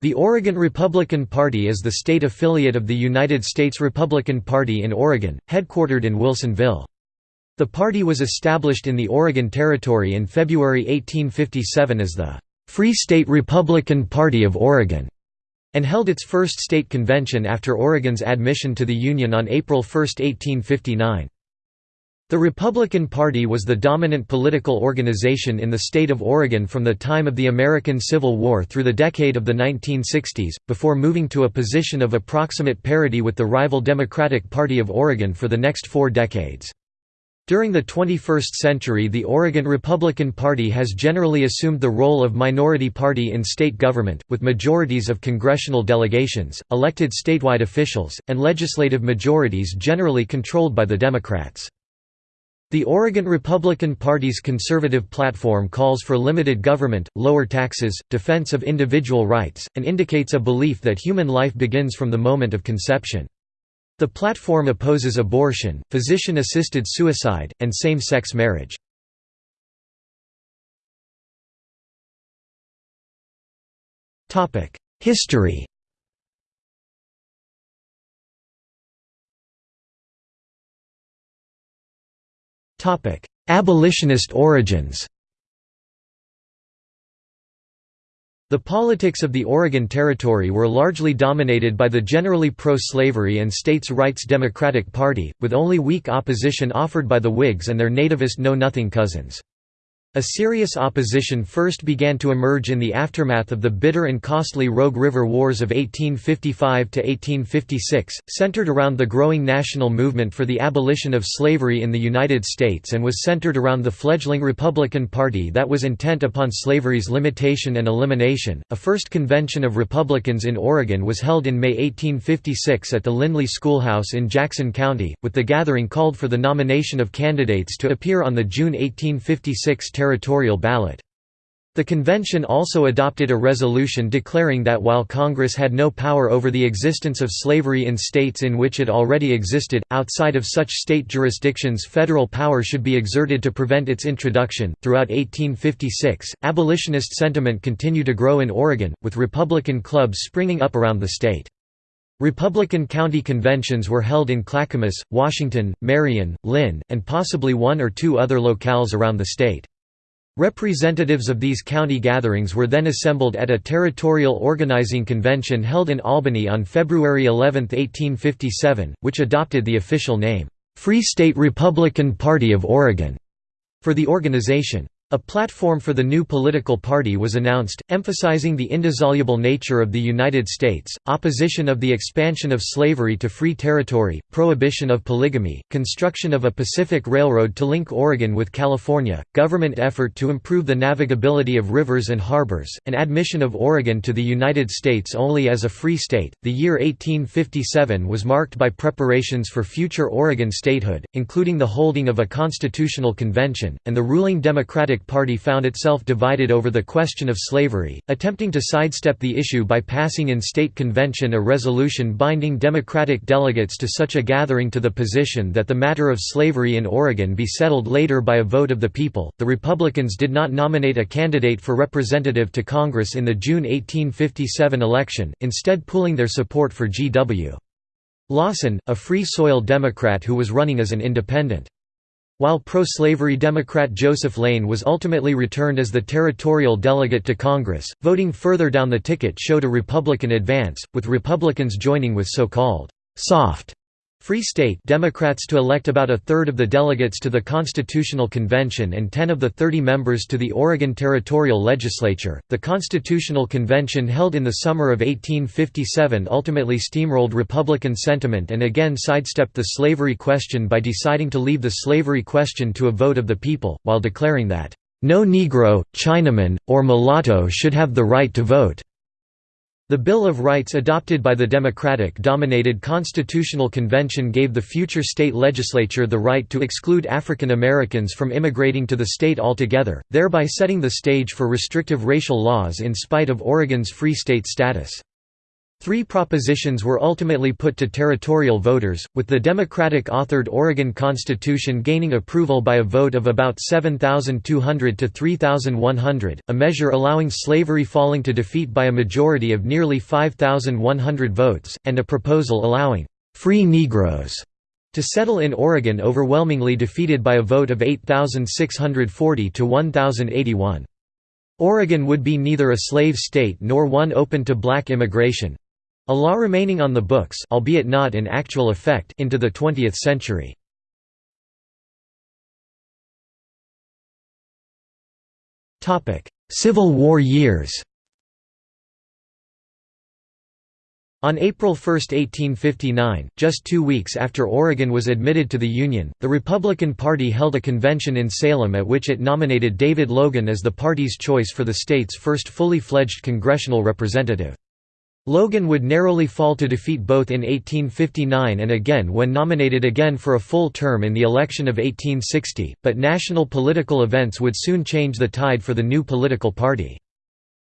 The Oregon Republican Party is the state affiliate of the United States Republican Party in Oregon, headquartered in Wilsonville. The party was established in the Oregon Territory in February 1857 as the Free State Republican Party of Oregon, and held its first state convention after Oregon's admission to the Union on April 1, 1859. The Republican Party was the dominant political organization in the state of Oregon from the time of the American Civil War through the decade of the 1960s, before moving to a position of approximate parity with the rival Democratic Party of Oregon for the next four decades. During the 21st century the Oregon Republican Party has generally assumed the role of minority party in state government, with majorities of congressional delegations, elected statewide officials, and legislative majorities generally controlled by the Democrats. The Oregon Republican Party's conservative platform calls for limited government, lower taxes, defense of individual rights, and indicates a belief that human life begins from the moment of conception. The platform opposes abortion, physician-assisted suicide, and same-sex marriage. History Abolitionist origins The politics of the Oregon Territory were largely dominated by the generally pro-slavery and states' rights Democratic Party, with only weak opposition offered by the Whigs and their nativist Know-Nothing cousins. A serious opposition first began to emerge in the aftermath of the bitter and costly Rogue River Wars of 1855–1856, centered around the growing national movement for the abolition of slavery in the United States and was centered around the fledgling Republican Party that was intent upon slavery's limitation and elimination. A first convention of Republicans in Oregon was held in May 1856 at the Lindley Schoolhouse in Jackson County, with the gathering called for the nomination of candidates to appear on the June 1856 territorial ballot. The convention also adopted a resolution declaring that while Congress had no power over the existence of slavery in states in which it already existed, outside of such state jurisdictions federal power should be exerted to prevent its introduction. Throughout 1856, abolitionist sentiment continued to grow in Oregon, with Republican clubs springing up around the state. Republican county conventions were held in Clackamas, Washington, Marion, Linn, and possibly one or two other locales around the state. Representatives of these county gatherings were then assembled at a territorial organizing convention held in Albany on February 11, 1857, which adopted the official name, Free State Republican Party of Oregon, for the organization. A platform for the new political party was announced, emphasizing the indissoluble nature of the United States, opposition of the expansion of slavery to free territory, prohibition of polygamy, construction of a Pacific Railroad to link Oregon with California, government effort to improve the navigability of rivers and harbors, and admission of Oregon to the United States only as a free state. The year 1857 was marked by preparations for future Oregon statehood, including the holding of a constitutional convention, and the ruling Democratic Democratic Party found itself divided over the question of slavery, attempting to sidestep the issue by passing in state convention a resolution binding Democratic delegates to such a gathering to the position that the matter of slavery in Oregon be settled later by a vote of the people. The Republicans did not nominate a candidate for representative to Congress in the June 1857 election, instead pooling their support for G.W. Lawson, a Free Soil Democrat who was running as an independent. While pro-slavery Democrat Joseph Lane was ultimately returned as the territorial delegate to Congress, voting further down the ticket showed a Republican advance, with Republicans joining with so-called «soft» Free State Democrats to elect about a third of the delegates to the Constitutional Convention and 10 of the 30 members to the Oregon Territorial Legislature. The Constitutional Convention held in the summer of 1857 ultimately steamrolled Republican sentiment and again sidestepped the slavery question by deciding to leave the slavery question to a vote of the people, while declaring that, "...no Negro, Chinaman, or mulatto should have the right to vote." The Bill of Rights adopted by the Democratic-dominated Constitutional Convention gave the future state legislature the right to exclude African Americans from immigrating to the state altogether, thereby setting the stage for restrictive racial laws in spite of Oregon's free state status. Three propositions were ultimately put to territorial voters, with the Democratic-authored Oregon Constitution gaining approval by a vote of about 7,200 to 3,100, a measure allowing slavery falling to defeat by a majority of nearly 5,100 votes, and a proposal allowing «free Negroes» to settle in Oregon overwhelmingly defeated by a vote of 8,640 to 1,081. Oregon would be neither a slave state nor one open to black immigration, a law remaining on the books albeit not in actual effect into the 20th century. Civil War years On April 1, 1859, just two weeks after Oregon was admitted to the Union, the Republican Party held a convention in Salem at which it nominated David Logan as the party's choice for the state's first fully fledged congressional representative. Logan would narrowly fall to defeat both in 1859 and again when nominated again for a full term in the election of 1860, but national political events would soon change the tide for the new political party.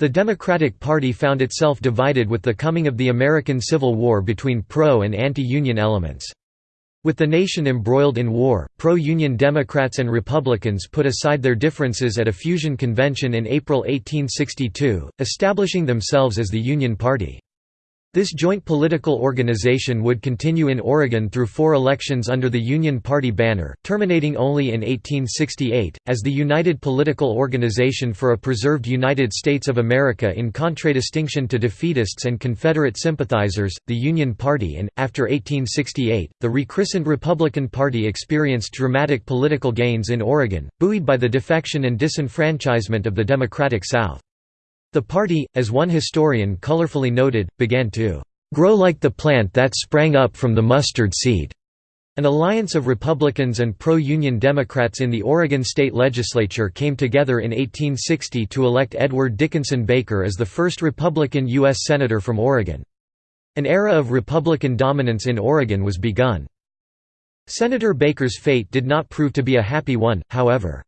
The Democratic Party found itself divided with the coming of the American Civil War between pro- and anti-Union elements. With the nation embroiled in war, pro-Union Democrats and Republicans put aside their differences at a fusion convention in April 1862, establishing themselves as the Union Party. This joint political organization would continue in Oregon through four elections under the Union Party banner, terminating only in 1868, as the United Political Organization for a Preserved United States of America in contradistinction to defeatists and Confederate sympathizers, the Union Party and, after 1868, the rechristened Republican Party experienced dramatic political gains in Oregon, buoyed by the defection and disenfranchisement of the Democratic South. The party, as one historian colorfully noted, began to "...grow like the plant that sprang up from the mustard seed." An alliance of Republicans and pro-Union Democrats in the Oregon state legislature came together in 1860 to elect Edward Dickinson Baker as the first Republican U.S. Senator from Oregon. An era of Republican dominance in Oregon was begun. Senator Baker's fate did not prove to be a happy one, however.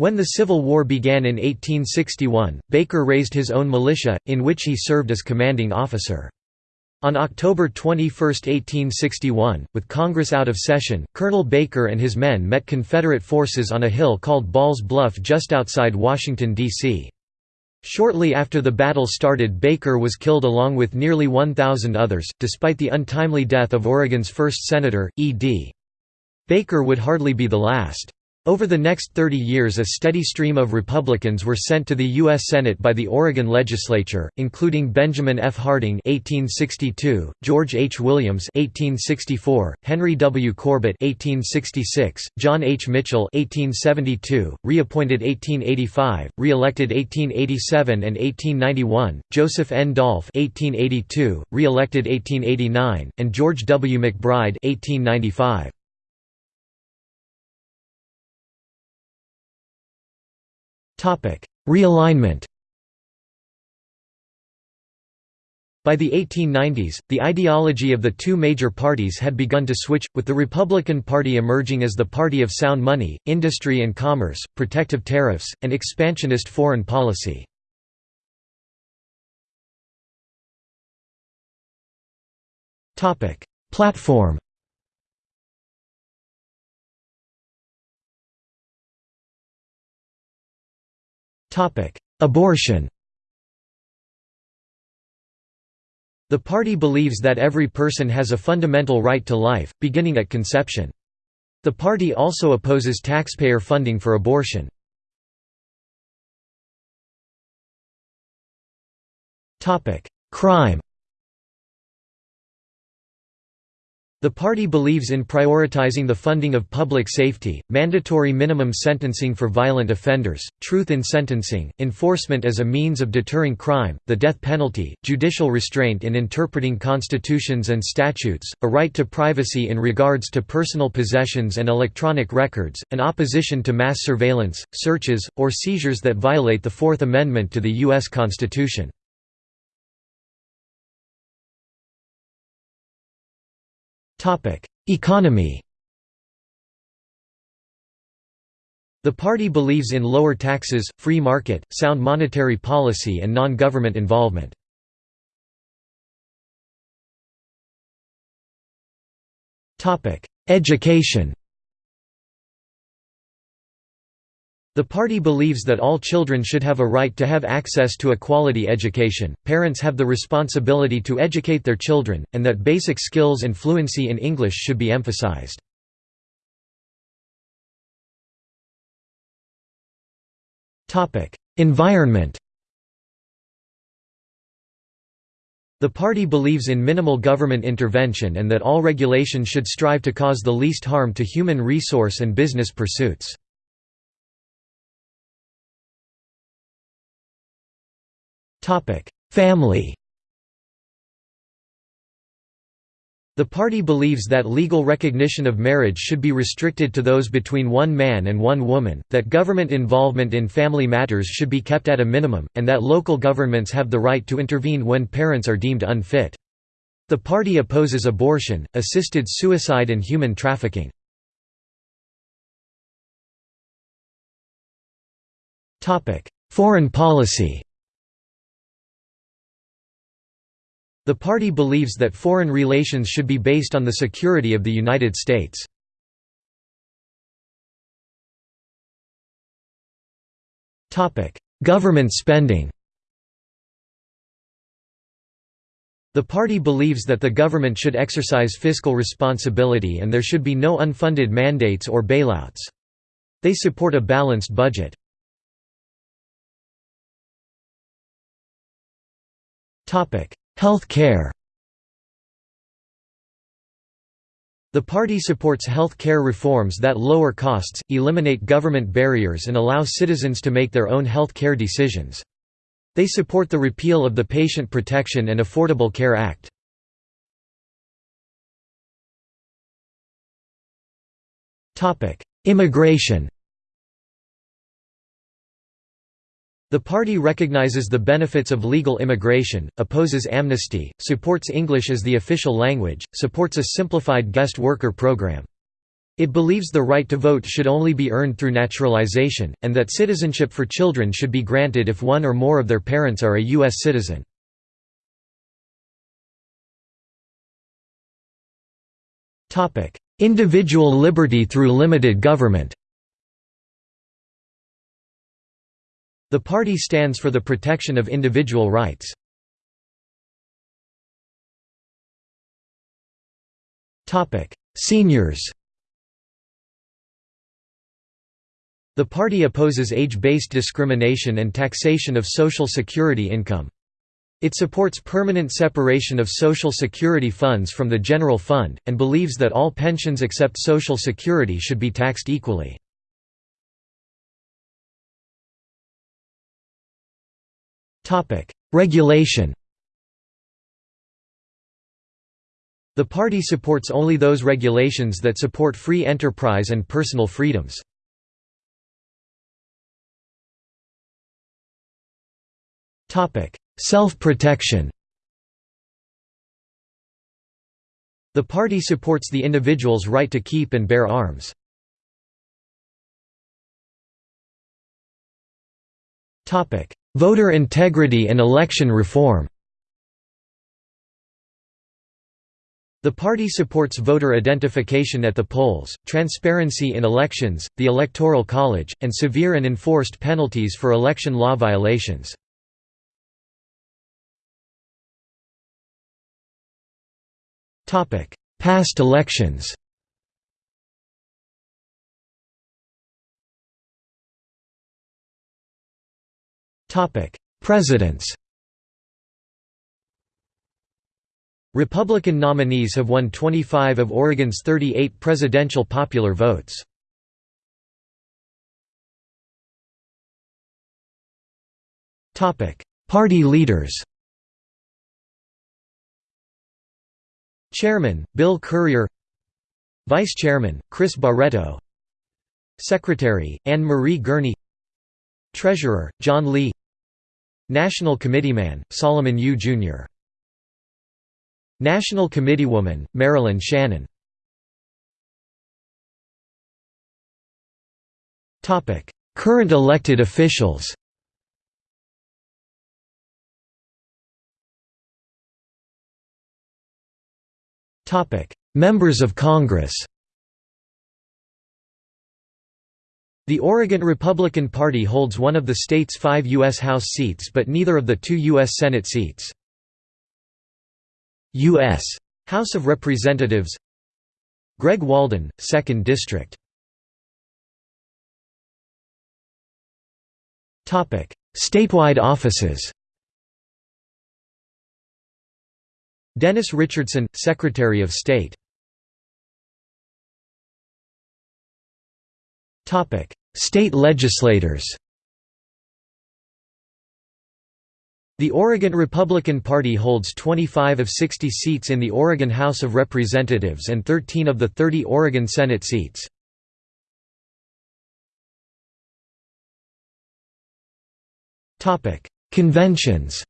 When the Civil War began in 1861, Baker raised his own militia, in which he served as commanding officer. On October 21, 1861, with Congress out of session, Colonel Baker and his men met Confederate forces on a hill called Ball's Bluff just outside Washington, D.C. Shortly after the battle started Baker was killed along with nearly 1,000 others, despite the untimely death of Oregon's first senator, E.D. Baker would hardly be the last. Over the next 30 years a steady stream of Republicans were sent to the U.S. Senate by the Oregon legislature, including Benjamin F. Harding 1862, George H. Williams 1864, Henry W. Corbett 1866, John H. Mitchell 1872, reappointed 1885, re-elected 1887 and 1891, Joseph N. Dolph 1882, re-elected 1889, and George W. McBride 1895. Realignment By the 1890s, the ideology of the two major parties had begun to switch, with the Republican Party emerging as the party of sound money, industry and commerce, protective tariffs, and expansionist foreign policy. Platform Abortion The party believes that every person has a fundamental right to life, beginning at conception. The party also opposes taxpayer funding for abortion. Crime The party believes in prioritizing the funding of public safety, mandatory minimum sentencing for violent offenders, truth in sentencing, enforcement as a means of deterring crime, the death penalty, judicial restraint in interpreting constitutions and statutes, a right to privacy in regards to personal possessions and electronic records, an opposition to mass surveillance, searches, or seizures that violate the Fourth Amendment to the U.S. Constitution. Topic: Economy. The party believes in lower taxes, free market, sound monetary policy and non-government involvement. Topic: Education. The party believes that all children should have a right to have access to a quality education, parents have the responsibility to educate their children, and that basic skills and fluency in English should be emphasized. Environment The party believes in minimal government intervention and that all regulation should strive to cause the least harm to human resource and business pursuits. Family The party believes that legal recognition of marriage should be restricted to those between one man and one woman, that government involvement in family matters should be kept at a minimum, and that local governments have the right to intervene when parents are deemed unfit. The party opposes abortion, assisted suicide and human trafficking. Foreign policy The party believes that foreign relations should be based on the security of the United States. Government spending The party believes that the government should exercise fiscal responsibility and there should be no unfunded mandates or bailouts. They support a balanced budget. Health care The party supports health care reforms that lower costs, eliminate government barriers and allow citizens to make their own health care decisions. They support the repeal of the Patient Protection and Affordable Care Act. Immigration The party recognizes the benefits of legal immigration, opposes amnesty, supports English as the official language, supports a simplified guest worker program. It believes the right to vote should only be earned through naturalization, and that citizenship for children should be granted if one or more of their parents are a U.S. citizen. Individual liberty through limited government The party stands for the protection of individual rights. Seniors The party opposes age-based discrimination and taxation of Social Security income. It supports permanent separation of Social Security funds from the general fund, and believes that all pensions except Social Security should be taxed equally. Regulation The party supports only those regulations that support free enterprise and personal freedoms. Self-protection The party supports the individual's right to keep and bear arms. Voter integrity and election reform The party supports voter identification at the polls, transparency in elections, the Electoral College, and severe and enforced penalties for election law violations. Past elections Presidents Republican nominees have won 25 of Oregon's 38 presidential popular votes. Topic: Party leaders Chairman, Bill Currier Vice Chairman, Chris Barreto Secretary, Anne Marie Gurney Treasurer, John Lee National Committeeman, Solomon Yue, Jr. National Committeewoman, Marilyn Shannon. Current elected officials. Members of Congress The Oregon Republican Party holds one of the state's five U.S. House seats but neither of the two U.S. Senate seats. U.S. House of Representatives Greg Walden, 2nd District Statewide offices Dennis Richardson, Secretary of State State legislators. The Oregon Republican Party holds 25 of 60 seats in the Oregon House of Representatives and 13 of the 30 Oregon Senate seats. Conventions.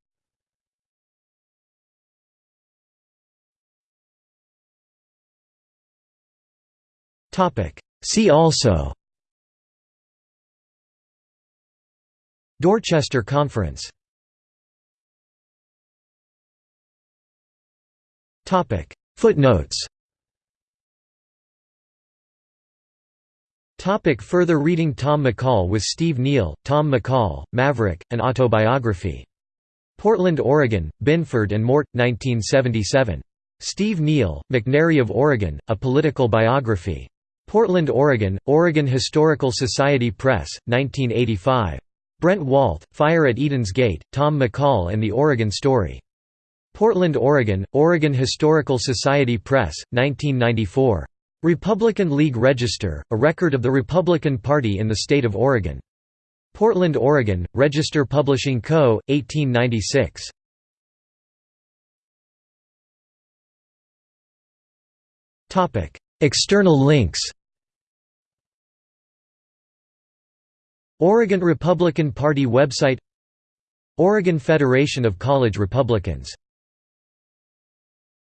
See also Dorchester Conference Footnotes Topic further reading Tom McCall with Steve Neal, Tom McCall, Maverick, An Autobiography. Portland, Oregon, Binford and Mort, 1977. Steve Neal, McNary of Oregon, A Political Biography. Portland, Oregon, Oregon Historical Society Press, 1985. Brent Walth, Fire at Eden's Gate, Tom McCall and the Oregon Story. Portland, Oregon, Oregon Historical Society Press, 1994. Republican League Register, a record of the Republican Party in the state of Oregon. Portland, Oregon, Register Publishing Co., 1896. External links Oregon Republican Party website Oregon Federation of College Republicans